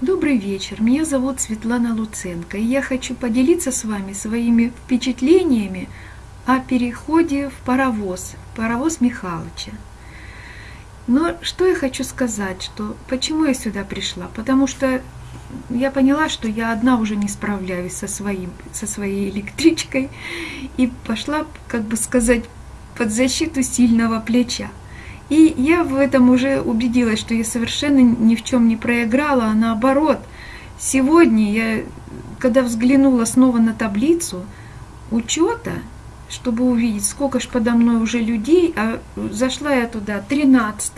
Добрый вечер, меня зовут Светлана Луценко, и я хочу поделиться с вами своими впечатлениями о переходе в паровоз, паровоз Михалыча. Но что я хочу сказать, что почему я сюда пришла? Потому что я поняла, что я одна уже не справляюсь со, своим, со своей электричкой, и пошла, как бы сказать, под защиту сильного плеча. И я в этом уже убедилась, что я совершенно ни в чем не проиграла, а наоборот. Сегодня я, когда взглянула снова на таблицу учета, чтобы увидеть, сколько ж подо мной уже людей, а зашла я туда 13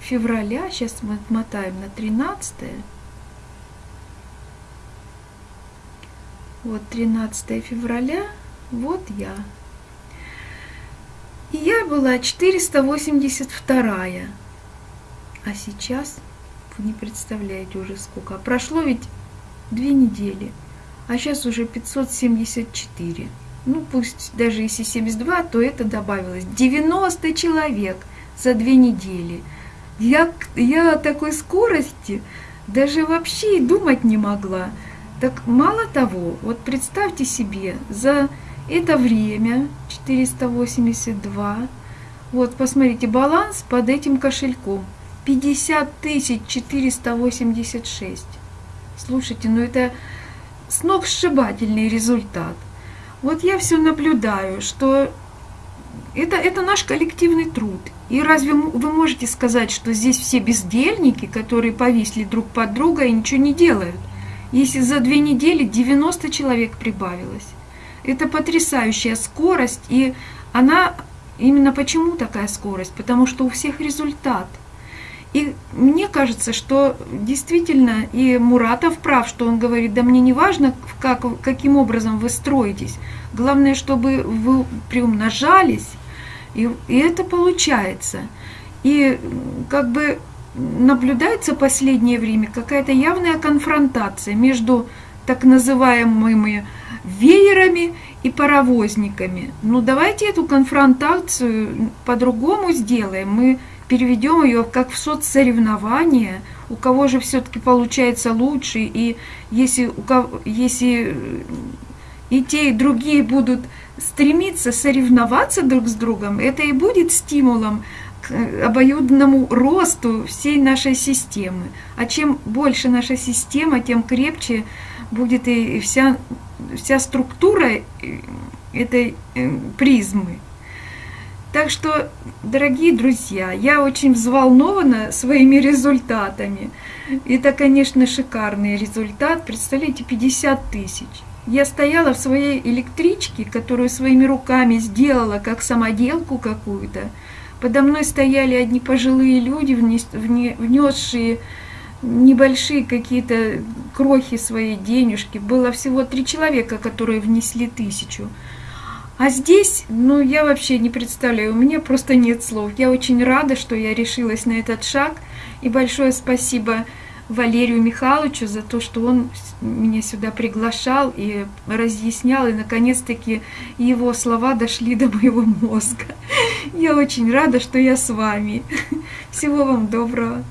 февраля, сейчас мы отмотаем на 13 вот 13 февраля, вот я. Я была 482 А сейчас, вы не представляете уже сколько. Прошло ведь две недели, а сейчас уже 574. Ну, пусть даже если 72, то это добавилось. 90 человек за две недели. Я, я о такой скорости даже вообще и думать не могла. Так мало того, вот представьте себе, за это время 482. Вот, посмотрите, баланс под этим кошельком 50 486. Слушайте, ну это сногсшибательный результат. Вот я все наблюдаю, что это, это наш коллективный труд. И разве вы можете сказать, что здесь все бездельники, которые повисли друг под друга и ничего не делают? Если за две недели 90 человек прибавилось. Это потрясающая скорость, и она именно почему такая скорость? Потому что у всех результат. И мне кажется, что действительно и Муратов прав, что он говорит, да мне не важно, как, каким образом вы строитесь, главное, чтобы вы приумножались, и, и это получается. И как бы наблюдается последнее время какая-то явная конфронтация между так называемыми веерами и паровозниками. Ну давайте эту конфронтацию по-другому сделаем. Мы переведем ее как в соцсоревнование, у кого же все-таки получается лучше, и если, у кого, если и те, и другие будут стремиться соревноваться друг с другом, это и будет стимулом обоюдному росту всей нашей системы. А чем больше наша система, тем крепче будет и вся, вся структура э, этой э, призмы. Так что, дорогие друзья, я очень взволнована своими результатами. Это, конечно, шикарный результат. Представляете, 50 тысяч. Я стояла в своей электричке, которую своими руками сделала, как самоделку какую-то. Подо мной стояли одни пожилые люди, внесшие небольшие какие-то крохи своей денежки. Было всего три человека, которые внесли тысячу. А здесь, ну, я вообще не представляю, у меня просто нет слов. Я очень рада, что я решилась на этот шаг. И большое спасибо Валерию Михайловичу за то, что он меня сюда приглашал и разъяснял, и наконец-таки его слова дошли до моего мозга. Я очень рада, что я с вами. Всего вам доброго.